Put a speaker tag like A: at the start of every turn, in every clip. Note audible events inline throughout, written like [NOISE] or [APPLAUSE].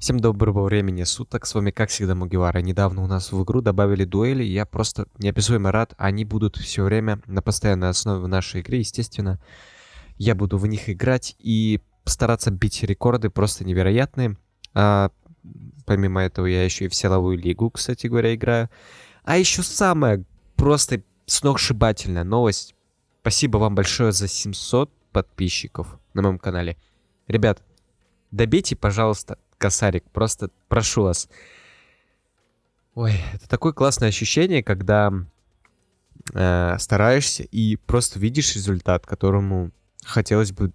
A: Всем доброго времени суток, с вами как всегда Мугивара. Недавно у нас в игру добавили дуэли, я просто неописуемо рад. Они будут все время на постоянной основе в нашей игре, естественно. Я буду в них играть и стараться бить рекорды просто невероятные. А, помимо этого я еще и в силовую лигу, кстати говоря, играю. А еще самая просто сногсшибательная новость. Спасибо вам большое за 700 подписчиков на моем канале. Ребят, добейте, пожалуйста, косарик. Просто прошу вас. Ой, это такое классное ощущение, когда э, стараешься и просто видишь результат, которому хотелось бы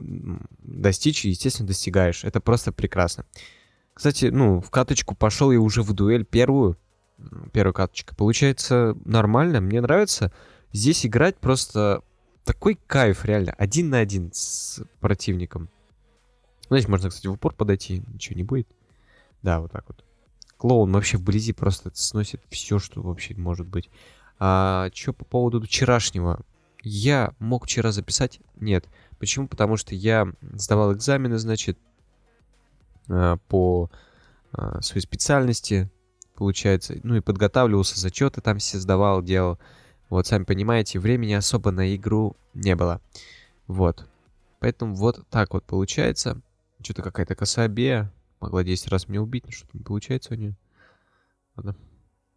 A: достичь, и, естественно, достигаешь. Это просто прекрасно. Кстати, ну, в каточку пошел я уже в дуэль первую. Первая каточка. Получается нормально, мне нравится. Здесь играть просто такой кайф, реально. Один на один с противником. Знаете, можно, кстати, в упор подойти, ничего не будет. Да, вот так вот. Клоун вообще вблизи просто сносит все, что вообще может быть. А что по поводу вчерашнего? Я мог вчера записать? Нет. Почему? Потому что я сдавал экзамены, значит, а, по а, своей специальности, получается. Ну и подготавливался, зачеты там все сдавал, делал. Вот, сами понимаете, времени особо на игру не было. Вот. Поэтому вот так вот получается. Что-то какая-то кособея. Могла 10 раз меня убить, но что-то не получается у нее. Ладно.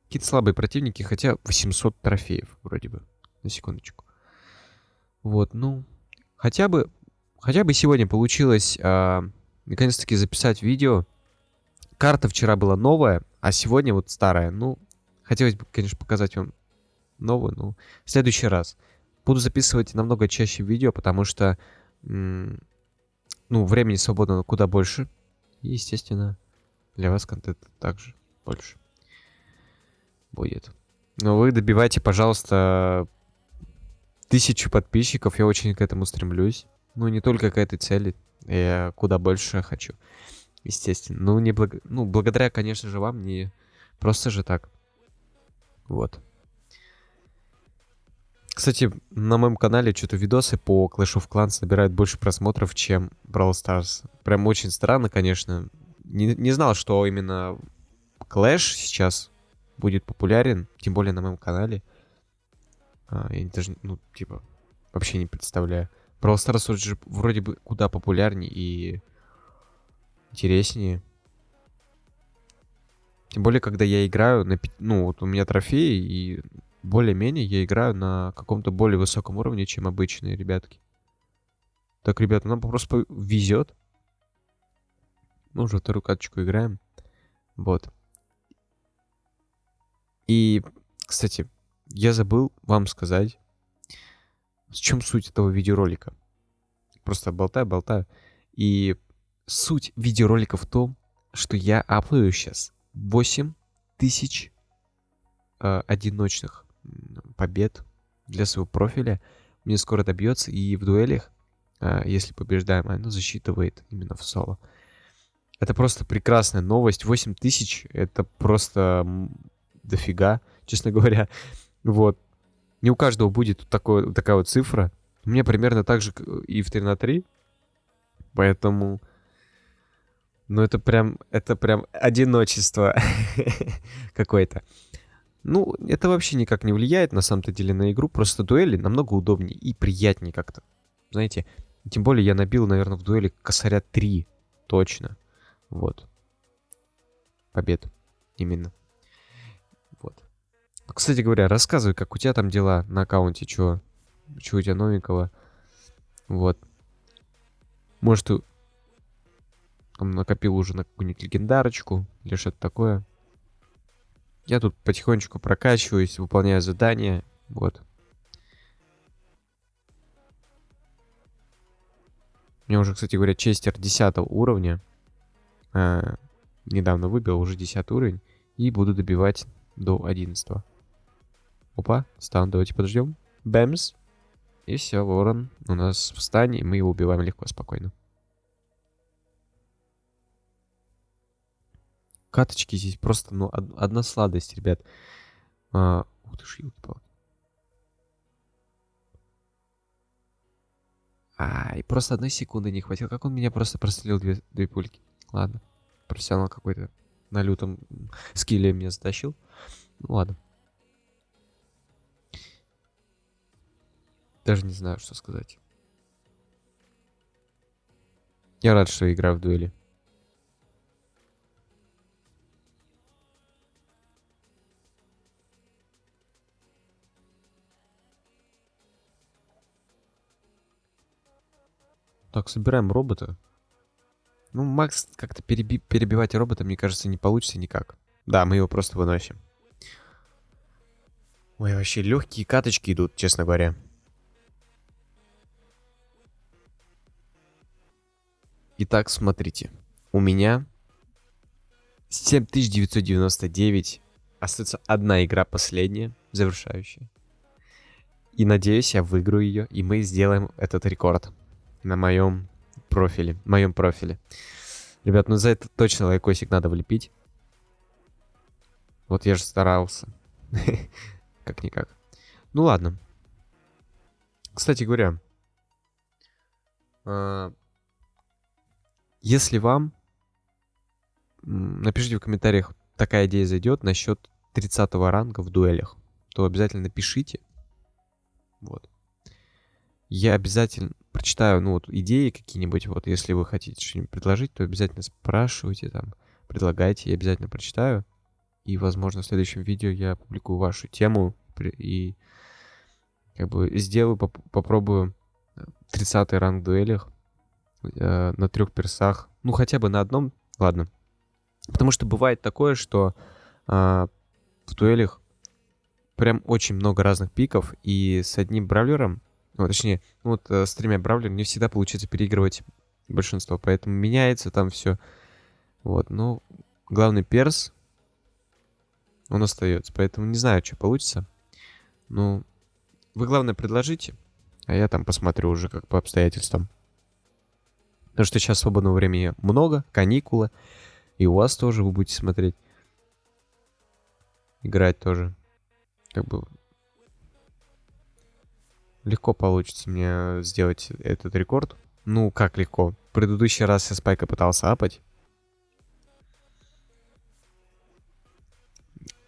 A: Какие-то слабые противники, хотя 800 трофеев вроде бы. На секундочку. Вот, ну, хотя бы, хотя бы сегодня получилось а, наконец-таки записать видео. Карта вчера была новая, а сегодня вот старая. Ну, хотелось бы, конечно, показать вам новую, но в следующий раз. Буду записывать намного чаще видео, потому что, ну, времени свободно куда больше. И, естественно, для вас контент также больше будет. Но вы добивайте, пожалуйста, тысячу подписчиков. Я очень к этому стремлюсь. Ну, не только к этой цели. Я куда больше хочу. Естественно. Ну, не благ... ну, благодаря, конечно же, вам, не просто же так. Вот. Кстати, на моем канале что-то видосы по Clash of Clans набирают больше просмотров, чем Brawl Stars. Прям очень странно, конечно. Не, не знал, что именно Clash сейчас будет популярен, тем более на моем канале. А, я даже, ну, типа, вообще не представляю. Brawl Stars же вроде бы куда популярнее и интереснее. Тем более, когда я играю на... Ну, вот у меня трофеи, и более-менее я играю на каком-то более высоком уровне, чем обычные ребятки. Так, ребята, нам просто везет. Мы уже вторую каточку играем. Вот. И, кстати, я забыл вам сказать, в чем суть этого видеоролика. Просто болтаю-болтаю. И суть видеоролика в том, что я аплою сейчас 8 тысяч э, одиночных побед для своего профиля. Мне скоро добьется, и в дуэлях, а, если побеждаем, оно засчитывает именно в соло. Это просто прекрасная новость. 8 тысяч — это просто дофига, честно говоря. Вот. Не у каждого будет такой, такая вот цифра. У меня примерно так же и в 3 на 3. Поэтому... Ну, это прям, это прям одиночество [LAUGHS] какое-то. Ну, это вообще никак не влияет на самом-то деле на игру. Просто дуэли намного удобнее и приятнее как-то. Знаете, тем более я набил, наверное, в дуэли косаря 3. Точно. Вот. Побед. Именно. Вот. Кстати говоря, рассказывай, как у тебя там дела на аккаунте, чё? Чё у тебя новенького? Вот. Может, ты там накопил уже на какую-нибудь легендарочку или что-то такое? Я тут потихонечку прокачиваюсь, выполняю задания. Вот. У меня уже, кстати говоря, честер 10 уровня. А, недавно выбил, уже 10 уровень. И буду добивать до 11. Опа, стан, давайте подождем. Бэмс. И все, ворон у нас в стане, и мы его убиваем легко, спокойно. Каточки здесь просто, ну, одна сладость, ребят. А, ух ты ж, елки А, и просто одной секунды не хватило. Как он меня просто прострелил две, две пульки? Ладно. профессионал какой-то на лютом скилле меня затащил. Ну ладно. Даже не знаю, что сказать. Я рад, что играю в дуэли. Так, собираем робота. Ну, Макс как-то переби перебивать робота, мне кажется, не получится никак. Да, мы его просто выносим. Ой, вообще легкие каточки идут, честно говоря. Итак, смотрите. У меня 7999. Остается одна игра последняя, завершающая. И надеюсь, я выиграю ее, и мы сделаем этот рекорд на моем профиле. моем профиле. Ребят, ну за это точно лайкосик надо влепить. Вот я же старался. [LAUGHS] Как-никак. Ну ладно. Кстати говоря, а, если вам, напишите в комментариях, такая идея зайдет насчет 30 ранга в дуэлях, то обязательно напишите. Вот. Я обязательно прочитаю, ну, вот, идеи какие-нибудь, вот, если вы хотите что-нибудь предложить, то обязательно спрашивайте там, предлагайте, я обязательно прочитаю. И, возможно, в следующем видео я опубликую вашу тему и как бы сделаю, поп попробую 30 ранг в дуэлях э, на трех персах. Ну, хотя бы на одном, ладно. Потому что бывает такое, что э, в дуэлях прям очень много разных пиков, и с одним бравлером ну, точнее, ну, вот э, с тремя бравлерами не всегда получится переигрывать большинство, поэтому меняется там все. Вот, ну, главный перс, он остается, поэтому не знаю, что получится. Ну, вы, главное, предложите, а я там посмотрю уже как по обстоятельствам. Потому что сейчас свободного времени много, каникулы, и у вас тоже вы будете смотреть. Играть тоже. Как бы легко получится мне сделать этот рекорд. Ну, как легко. В предыдущий раз я спайка пытался апать.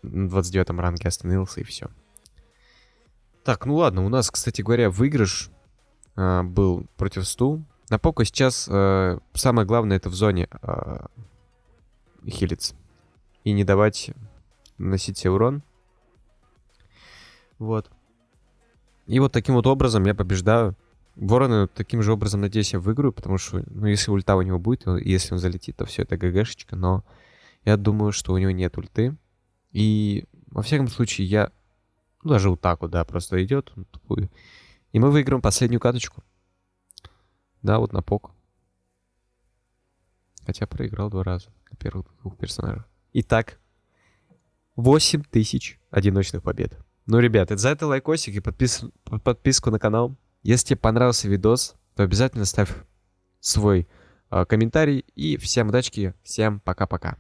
A: На 29 ранге остановился и все. Так, ну ладно, у нас, кстати говоря, выигрыш э, был против Сту. На пока сейчас э, самое главное это в зоне э, хилиться. И не давать наносить себе урон. Вот. И вот таким вот образом я побеждаю. Ворона таким же образом, надеюсь, я выиграю, потому что, ну, если ульта у него будет, и если он залетит, то все, это ГГшечка, но я думаю, что у него нет ульты. И, во всяком случае, я, ну, даже вот так вот, да, просто идет, он тупую. И мы выиграем последнюю каточку. Да, вот на пок. Хотя проиграл два раза на первых двух персонажах. Итак, 8000 одиночных побед. Ну, ребят, за это лайкосик и подпис... подписку на канал. Если тебе понравился видос, то обязательно ставь свой э, комментарий. И всем удачки, всем пока-пока.